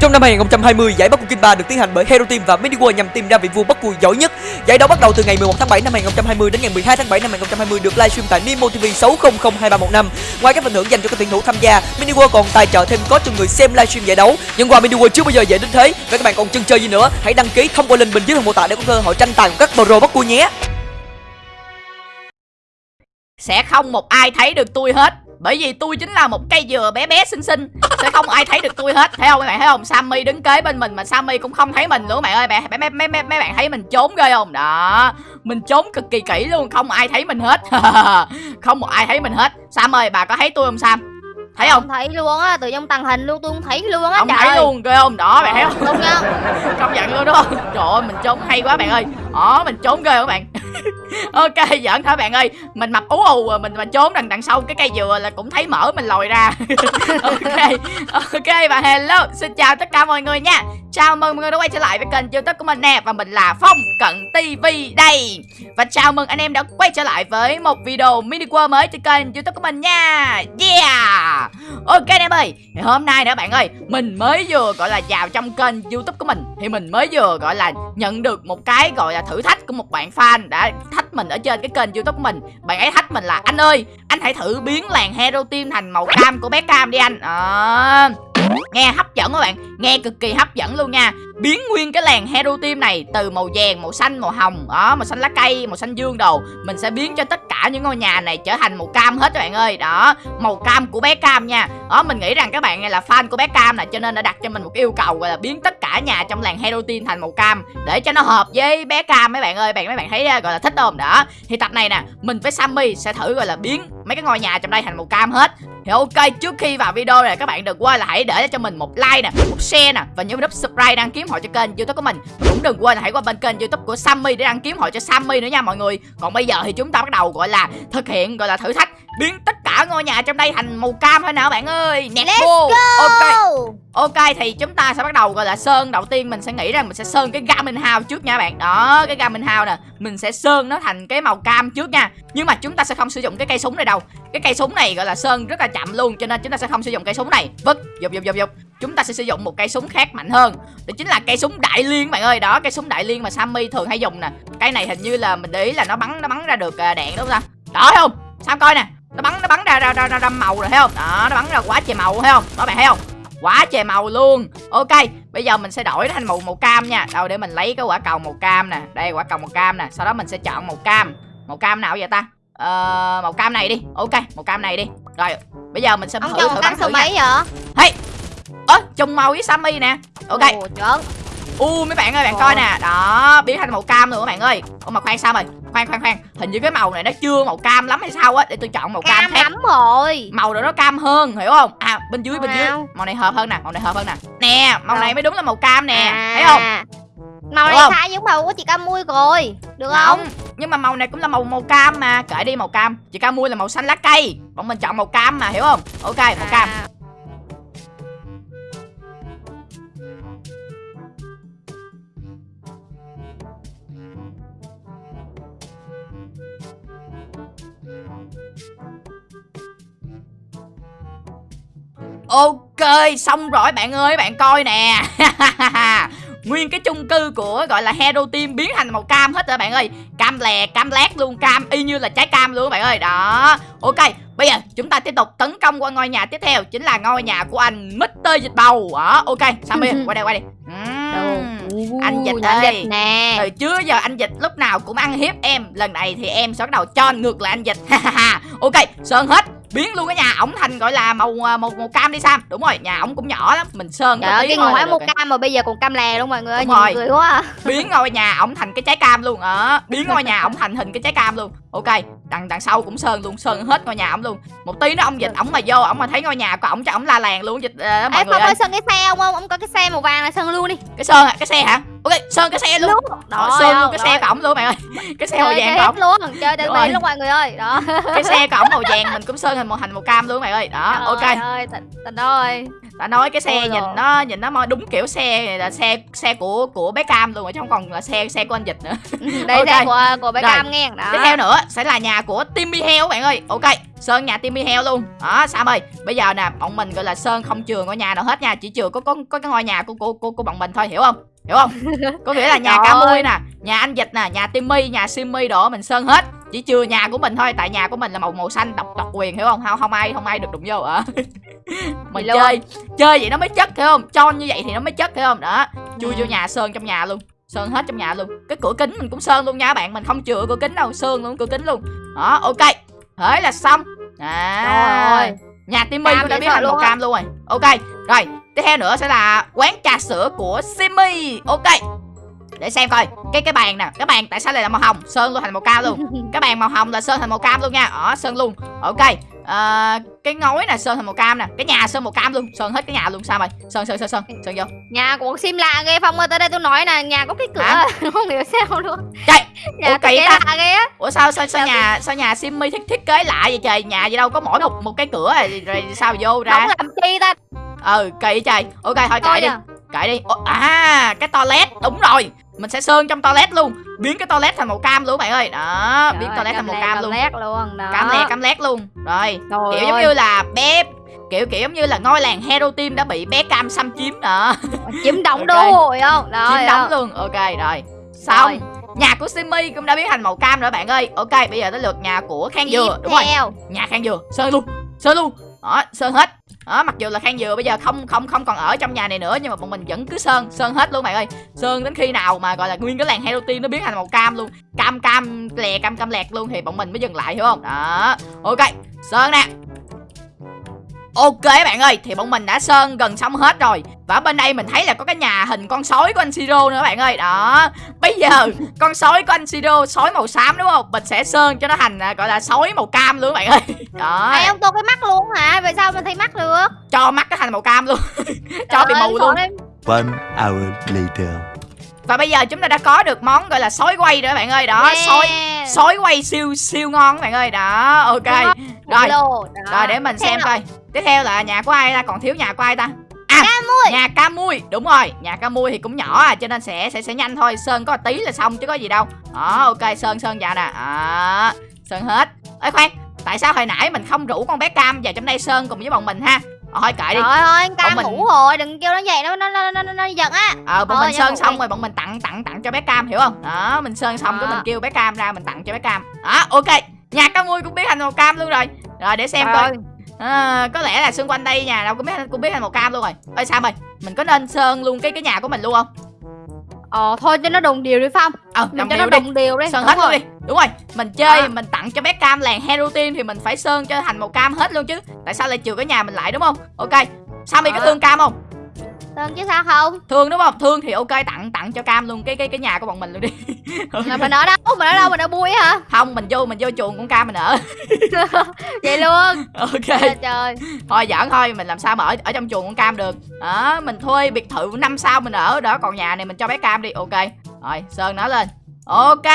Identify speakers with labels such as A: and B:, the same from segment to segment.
A: Trong năm 2020, giải Bắc Cung King 3 được tiến hành bởi Hero Team và Mini World nhằm tìm ra vị vua Bắc Cung giỏi nhất. Giải đấu bắt đầu từ ngày 11 tháng 7 năm 2020 đến ngày 12 tháng 7 năm 2020 được livestream tại Nemo TV 6002315. Ngoài các phần thưởng dành cho các tuyển thủ tham gia, Mini World còn tài trợ thêm có cho người xem livestream giải đấu. Nhưng quà Mini World chưa bao giờ dễ đến thế. Vậy các bạn còn chân chơi gì nữa? Hãy đăng ký thông qua link bên dưới phần mô tả để có cơ hội tranh tài của các pro Bắc Cung nhé.
B: Sẽ không một ai thấy được tôi hết bởi vì tôi chính là một cây dừa bé bé xinh xinh. Sẽ không ai thấy được tôi hết. Thấy không? Các bạn thấy không? Sammy đứng kế bên mình mà sammy cũng không thấy mình các bạn ơi bạn mấy mấy mấy mấy bạn thấy mình trốn ghê không? Đó. Mình trốn cực kỳ kỹ luôn. Không ai thấy mình hết. Không một ai thấy mình hết. Sam ơi bà có thấy tôi không sam? Thấy không?
C: Thấy luôn á. Từ trong tàng hình luôn. Tôi không thấy luôn á.
B: Không thấy
C: ơi.
B: luôn. Ghê không? Đó bạn thấy không?
C: luôn nha
B: công nhận luôn đúng không? Trời ơi mình trốn hay quá bạn ơi Ồ, mình trốn ghê các bạn. Ok giỡn thôi bạn ơi? Mình mập ú ù à, mình mà trốn đằng đằng sau cái cây dừa là cũng thấy mỡ mình lòi ra. Ok ok và hello. Xin chào tất cả mọi người nha. Chào mừng mọi người đã quay trở lại với kênh youtube của mình nè và mình là phong cận tv đây. Và chào mừng anh em đã quay trở lại với một video mini world mới trên kênh youtube của mình nha. Yeah! Ok anh em ơi thì hôm nay nữa bạn ơi mình mới vừa gọi là vào trong kênh youtube của mình thì mình mới vừa gọi là nhận được một cái gọi là thử thách của một bạn fan đã thách mình ở trên cái kênh youtube của mình. Bạn ấy thách mình là anh ơi anh hãy thử biến làng hero team thành màu cam của bé cam đi anh. À, nghe hấp dẫn các bạn. Nghe cực kỳ hấp dẫn luôn nha. Biến nguyên cái làng hero team này từ màu vàng, màu xanh, màu hồng đó màu xanh lá cây, màu xanh dương đồ. Mình sẽ biến cho tất cả những ngôi nhà này trở thành màu cam hết các bạn ơi. Đó, màu cam của bé cam nha. Đó, mình nghĩ rằng các bạn này là fan của bé cam này, cho nên đã đặt cho mình một yêu cầu, gọi là biến tất cả nhà trong làng hero team thành màu cam để cho nó hợp với bé cam mấy bạn ơi. Bạn mấy bạn thấy ờ, gọi là thích không? Đó, thì tập này nè, mình với sammy sẽ thử, gọi là biến mấy cái ngôi nhà trong đây thành màu cam hết thì ok, trước khi vào video này, các bạn đừng quên là hãy để cho mình một like nè, một share nè, và nhớ nút subscribe đăng ký hội cho kênh youtube của mình và cũng đừng quên là hãy qua bên kênh youtube của sammy để đăng ký hội cho sammy nữa nha mọi người còn bây giờ thì chúng ta bắt đầu, gọi là thực hiện, gọi là thử thách biến tích cả ngôi nhà trong đây thành màu cam thôi nào bạn ơi. Nẹt
C: Let's go.
B: ok. Ok thì chúng ta sẽ bắt đầu gọi là sơn. Đầu tiên mình sẽ nghĩ rằng mình sẽ sơn cái gaming house trước nha bạn. Đó cái gaming house nè. Mình sẽ sơn nó thành cái màu cam trước nha. Nhưng mà chúng ta sẽ không sử dụng cái cây súng này đâu. Cái cây súng này gọi là sơn rất là chậm luôn cho nên chúng ta sẽ không sử dụng cây súng này. Vứt dục dục dục dục chúng ta sẽ sử dụng một cây súng khác mạnh hơn. Đó chính là cây súng đại liên bạn ơi. Đó cây súng đại liên mà sammy thường hay dùng nè. Cái này hình như là mình để ý là nó bắn nó bắn ra được à, đạn đúng không ta? Đó không? Sam coi nè nó bắn nó bắn ra ra ra, ra, ra màu rồi thấy không? Đó nó bắn ra quá trời màu thấy không? Đó bạn thấy không? Quá trời màu luôn. Ok bây giờ mình sẽ đổi nó thành màu màu cam nha. Đâu để mình lấy cái quả cầu màu cam nè. Đây quả cầu màu cam nè. Sau đó mình sẽ chọn màu cam. Màu cam nào vậy ta? Ờ, màu cam này đi. Ok màu cam này đi. Rồi bây giờ mình sẽ
C: ông
B: thử thử bắn thử
C: mấy vậy?
B: Hey ơ trùng màu với sammy nè. Ok.
C: Ồ,
B: u mấy bạn ơi bạn
C: Ồ.
B: coi nè. Đó biến thành màu cam rồi các bạn ơi. Ủa mà khoan sao rồi khoan khoan khoan. Hình như cái màu này nó chưa màu cam lắm hay sao á? Để tôi chọn màu cam,
C: cam
B: khác
C: lắm rồi.
B: Màu rồi nó cam hơn hiểu không? À bên dưới bên dưới. Màu này hợp hơn nè màu này hợp hơn nè. Nè màu này mới đúng là màu cam nè
C: À,
B: thấy không?
C: Màu này sai giống màu của chị cam mui rồi được không
B: không? nhưng mà màu này cũng là màu màu cam mà. Kệ đi màu cam. Chị cam mua là màu xanh lá cây. Bọn mình chọn màu cam mà hiểu không? Ok màu cam Ok, xong rồi bạn ơi, bạn coi nè. Nguyên cái chung cư của gọi là Hero Team biến thành màu cam hết rồi bạn ơi. Cam lè, cam lát luôn, cam y như là trái cam luôn bạn ơi. Đó, ok Bây giờ chúng ta tiếp tục tấn công qua ngôi nhà tiếp theo Chính là ngôi nhà của anh Mr. Dịch Bầu. Đó, ok, Sammy, qua đây, qua đây. Ừm, Anh Dịch
C: anh dịch nè.
B: Từ trước giờ anh Dịch lúc nào cũng ăn hiếp em. Lần này thì em sẽ bắt đầu cho ngược lại anh Dịch. Ok, sơn hết biến luôn cái nhà ổng thành gọi là màu à, màu màu cam đi Sam đúng rồi nhà ổng cũng nhỏ lắm mình sơn
C: Trời ơi, cái ngồi
B: rồi.
C: cam mà bây giờ còn cam lè luôn mọi người ơi
B: Đúng rồi.
C: cười quá à.
B: biến ngôi nhà ổng thành cái trái cam luôn ờ biến ngôi nhà ổng thành hình cái trái cam luôn ok đằng đằng sau cũng sơn luôn sơn hết ngôi nhà ổng luôn một tí nữa ông dịch ổng mà vô ổng mà thấy ngôi nhà của ổng cho ổng la làng luôn dịch ờ, mọi
C: Ê
B: người ơi
C: sơn cái xe không không? Ông có cái xe màu vàng là sơn luôn đi
B: cái sơn à, cái xe hả ok sơn cái xe luôn. Đó
C: Rồi,
B: sơn luôn
C: rồi,
B: cái xe cổng luôn bạn ơi. Cái xe màu
C: Chơi
B: vàng cổng.
C: luôn chơi
B: Rồi.
C: từ luôn mọi người ơi. Đó.
B: Cái xe cổng màu vàng mình cũng sơn thành màu thành màu cam luôn bạn ơi. Đó ok.
C: ơi tình, ơi.
B: Đã nói cái xe
C: Ôi
B: nhìn
C: rồi.
B: nó nhìn nó mo- đúng kiểu xe này là xe xe của của bé cam luôn chứ không còn là xe xe của anh dịch nữa.
C: Đây
B: Ok.
C: xe của của bé
B: Rồi.
C: cam nghe. Đó.
B: tiếp theo nữa sẽ là nhà của Timmy heo bạn ơi. Ok sơn nhà Timmy heo luôn. Đó Sam ơi bây giờ nè bọn mình gọi là sơn không chừa ngôi nhà nào hết nha chỉ chừa có có có cái ngôi nhà của của của, của bọn mình thôi hiểu không hiểu không? Có nghĩa là nhà cá mui nè nhà anh dịch nè nhà Timmy nhà Simmy đồ mình sơn hết. Chỉ chừa nhà của mình thôi tại nhà của mình là màu màu xanh độc độc quyền hiểu không? Không không ai không ai được đụng vô à mình
C: Vậy luôn.
B: chơi chơi vậy nó mới chất hiểu không? Cho như vậy thì nó mới chất hiểu không? Đó chui vô
C: Ừ.
B: nhà sơn trong nhà luôn sơn hết trong nhà luôn. Cái cửa kính mình cũng sơn luôn nha bạn mình không chừa cửa kính đâu sơn luôn cửa kính luôn. Đó ok thế là xong. À. Nhà Timmy cũng đã
C: sợ
B: thành màu cam luôn rồi. Ok rồi tiếp theo nữa sẽ là quán trà sữa của Simmy ok để xem coi. Cái cái bàn nè cái bàn tại sao lại là màu hồng? Sơn luôn thành màu cam luôn. Cái bàn màu hồng là sơn thành màu cam luôn nha. Ở sơn luôn. Ok Ờ, cái ngói nè sơn thành màu cam nè. Cái nhà sơn màu cam luôn. Sơn hết cái nhà luôn sao mày? Sơn sơn sơn sơn sơn vô.
C: Nhà của sim lạ ghê phong ơi tới đây tôi nói nè nhà có cái cửa
B: Hả?
C: không hiểu sao luôn.
B: Trời
C: nhà
B: Ủa, kỳ ta.
C: lạ ghê á.
B: Ủa sao sao sao nhà sao nhà Simmy thiết thiết kế lại vậy trời? Nhà gì đâu có mỗi một một cái cửa rồi, rồi sao vô ra?
C: Không làm chi ta
B: ừ kỳ trời ok thôi kệ đi.
C: À.
B: kệ đi. Ủa, à cái toilet. Đúng rồi. Mình sẽ sơn trong toilet luôn. Biến cái toilet thành màu cam luôn bạn ơi. Đó biến
C: Trời,
B: toilet thành màu cam luôn.
C: lét luôn. Đó.
B: Cam le cam lét luôn. Rồi
C: Trời
B: kiểu giống
C: ơi.
B: như là bé kiểu kiểu giống như là ngôi làng hero team đã bị bé cam xâm chiếm đó.
C: Chiếm đóng
B: Ok.
C: đô hội không? Đó
B: chiếm đóng luôn. Ok rồi. Xong nhà của Simmy cũng đã biến thành màu cam rồi bạn ơi. Ok bây giờ tới lượt nhà của Khang Dừa. Đúng rồi. nhà Khang Dừa. Sơn luôn. Sơn luôn đó, sơn hết. Đó, mặc dù là Khang Dừa bây giờ không không không còn ở trong nhà này nữa, nhưng mà bọn mình vẫn cứ sơn sơn hết luôn, bạn ơi. Sơn đến khi nào mà, gọi là, nguyên cái làng hello team nó biến thành màu cam luôn. Cam cam, lè, cam cam lẹt luôn thì bọn mình mới dừng lại, hiểu không? Đó, ok, sơn nè. Ok bạn ơi, thì bọn mình đã sơn gần xong hết rồi. Và bên đây mình thấy là có cái nhà hình con sói của anh Siro nữa bạn ơi. Đó. Bây giờ con sói của anh Siro, sói màu xám đúng không? Mình sẽ sơn cho nó thành à, gọi là sói màu cam luôn bạn ơi. Đó.
C: Ai ông tô cái mắt luôn hả? Vậy sao mà thấy mắt được?
B: Cho mắt nó thành màu cam luôn. Cho bị mù luôn.
C: đấy.
D: One hour later.
B: Và bây giờ chúng ta đã có được món gọi là sói quay rồi bạn ơi. Đó,
C: Yeah.
B: sói sói quay siêu siêu ngon bạn ơi. Đó, ok. Rồi, rồi để mình xem coi Tiếp theo là nhà của ai ta, còn thiếu nhà của ai ta À, nhà ca mui Đúng rồi, nhà ca mui thì cũng nhỏ à Cho nên sẽ sẽ sẽ nhanh thôi Sơn có tí là xong chứ có gì đâu Đó, ok, Sơn Sơn vào nè Đó, Sơn hết Ê khoan, tại sao hồi nãy mình không rủ con bé Cam vào trong đây Sơn cùng với bọn mình ha Ờ, thôi kệ đi
C: Trời ơi, cam
B: mình-
C: ngủ rồi, đừng kêu nó vậy nó nó nó nó, nó, nó giận á.
B: Ờ, bọn
C: Thôi,
B: mình sơn xong
C: đi.
B: rồi bọn mình tặng tặng tặng cho bé Cam hiểu không? Đó, mình sơn xong cái
C: Đó.
B: mình kêu bé Cam ra mình tặng cho bé Cam. Đó, ok. Nhà cá mui cũng biết thành màu cam luôn rồi. Rồi để xem
C: Trời
B: coi.
C: ơi,
B: À, có lẽ là xung quanh đây nhà đâu cũng biết cũng biết thành màu cam luôn rồi. Ơi sao mày? Mình có nên sơn luôn cái cái nhà của mình luôn không?
C: Ờ thôi cho nó đồng đều đi Phong.
B: Ờ,
C: Mình cho nó
B: đi.
C: đồng đều đi.
B: Sơn
C: Đúng
B: hết luôn
C: rồi.
B: đi. Đúng rồi. Mình chơi
C: Đó.
B: mình tặng cho bé Cam làng Hero Team thì mình phải sơn cho thành màu cam hết luôn chứ. Tại sao lại trừ cái nhà mình lại đúng không? Ok. Sammy có
C: Đó.
B: thương Cam không?
C: Sơn chứ sao không?
B: Thương đúng không? Thương thì ok tặng tặng cho Cam luôn cái cái cái nhà của bọn mình luôn đi.
C: Là mình ở đâu? Mình ở đâu? Mình ở bui hả?
B: Không, mình vô mình vô chuồng con Cam mình ở.
C: Vậy luôn.
B: ok
C: Trời trời.
B: thôi giỡn thôi mình làm sao mà ở ở trong chuồng con cam được đó mình thuê biệt thự năm sao mình ở đó còn nhà này mình cho bé cam đi ok rồi sơn nó lên ok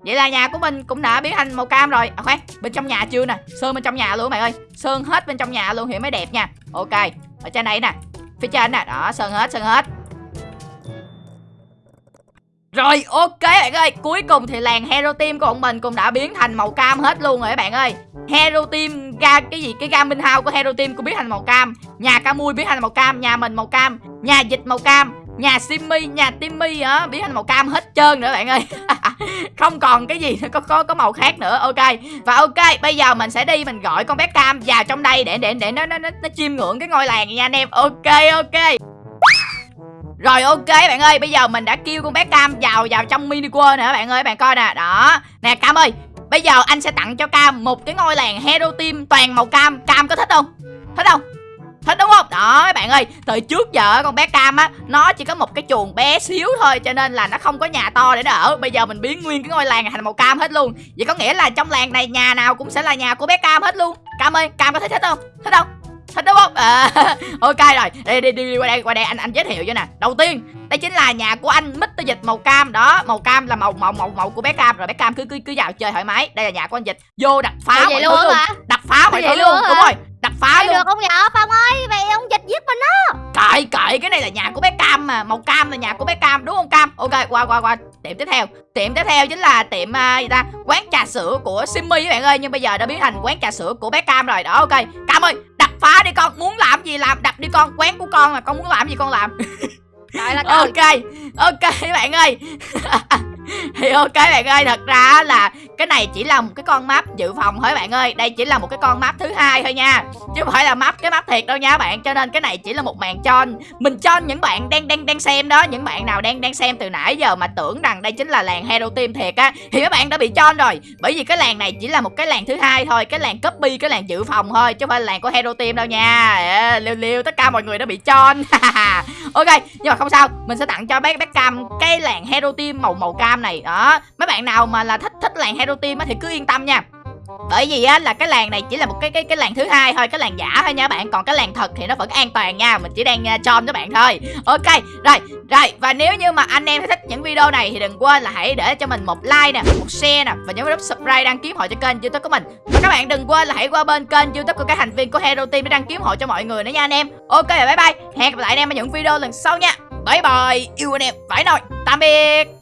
B: vậy là nhà của mình cũng đã biến thành màu cam rồi à khoan bên trong nhà chưa nè sơn bên trong nhà luôn mày ơi sơn hết bên trong nhà luôn thì mới đẹp nha ok ở trên này nè phía trên nè, đó, sơn hết sơn hết. Rồi, ok, bạn ơi. Cuối cùng thì làng Hero Team của bọn mình cũng đã biến thành màu cam hết luôn rồi các bạn ơi. Hero Team ga, cái gì? Cái gaming house của Hero Team cũng biến thành màu cam. Nhà ca mui biến thành màu cam, Nhà mình màu cam, Nhà dịch màu cam. Nhà Simmy, nhà Timmy á biến thành màu cam hết trơn nữa bạn ơi Không còn cái gì có có có màu khác nữa Ok Và ok bây giờ mình sẽ đi mình gọi con bé Cam vào trong đây để để để nó nó nó, nó chiêm ngưỡng cái ngôi làng nha anh em Ok ok rồi ok bạn ơi, bây giờ mình đã kêu con bé Cam vào vào trong mini world nữa bạn ơi, bạn coi nè. Đó. Nè Cam ơi, bây giờ anh sẽ tặng cho Cam một cái ngôi làng Hero Team toàn màu cam. Cam có thích không? Thích không? Thích đúng không? Đó các bạn ơi, từ trước giờ con bé Cam á, nó chỉ có một cái chuồng bé xíu thôi cho nên là nó không có nhà to để nó ở. Bây giờ mình biến nguyên cái ngôi làng này thành màu cam hết luôn. Vậy có nghĩa là trong làng này nhà nào cũng sẽ là nhà của bé Cam hết luôn. Cam ơi, Cam có thấy thích không? Thích không? thích đúng không à, ok rồi đi, đi đi đi qua đây qua đây anh anh giới thiệu cho nè đầu tiên đây chính là nhà của anh Mr Dịch màu cam đó màu cam là màu màu màu màu của bé cam rồi bé cam cứ cứ cứ vào chơi thoải mái đây là nhà của anh Dịch vô đặt phá
C: Ủa,
B: mọi
C: vậy luôn
B: luôn
C: hả
B: đặt phá mọi thứ
C: luôn hả?
B: đúng rồi phá
C: Ai
B: luôn.
C: được không vậy Phong ơi vậy ông dịch giết mình đó.
B: Kệ kệ cái này là nhà của bé Cam mà. Màu cam là nhà của bé Cam đúng không Cam? Ok qua qua qua. Tiệm tiếp theo. Tiệm tiếp theo chính là tiệm à, gì ta? Quán trà sữa của Simmy các bạn ơi Nhưng bây giờ đã biến thành quán trà sữa của bé Cam rồi. Đó ok. Cam ơi đập phá đi con. Muốn làm gì làm đập đi con. Quán của con là con muốn làm gì con làm.
C: Trời là trời.
B: Ok Ok bạn ơi. Thì ok bạn ơi thật ra là cái này chỉ là một cái con map dự phòng thôi bạn ơi. Đây chỉ là một cái con map thứ hai thôi nha. Chứ không phải là map cái map thiệt đâu nha bạn. Cho nên cái này chỉ là một màn chon. Mình cho những bạn đang đang đang xem đó. Những bạn nào đang đang xem từ nãy giờ mà tưởng rằng đây chính là làng hero team thiệt á thì các bạn đã bị chon rồi. Bởi vì cái làng này chỉ là một cái làng thứ hai thôi. Cái làng copy cái làng dự phòng thôi chứ không phải là làng của hero team đâu nha. Ê, liêu liêu tất cả mọi người đã bị chon. Ok nhưng mà không sao. Mình sẽ tặng cho bé bé cam cái làng hero team màu màu cam này. Đó. Mấy bạn nào mà là thích thích làng hero team á thì cứ yên tâm nha. Bởi vì á là cái làng này chỉ là một cái cái cái làng thứ hai thôi cái làng giả thôi nha bạn. Còn cái làng thật thì nó vẫn an toàn nha mình chỉ đang uh, cho các bạn thôi. Ok rồi rồi và nếu như mà anh em thích những video này thì đừng quên là hãy để cho mình một like nè một share nè và nhấn nút subscribe đăng ký hội cho kênh youtube của mình. Và các bạn đừng quên là hãy qua bên kênh youtube của các thành viên của hero team để đăng ký hội cho mọi người nữa nha anh em. Ok và bye bye. Hẹn gặp lại anh em ở những video lần sau nha. Bye bye. Yêu anh em. Phải nói tạm biệt.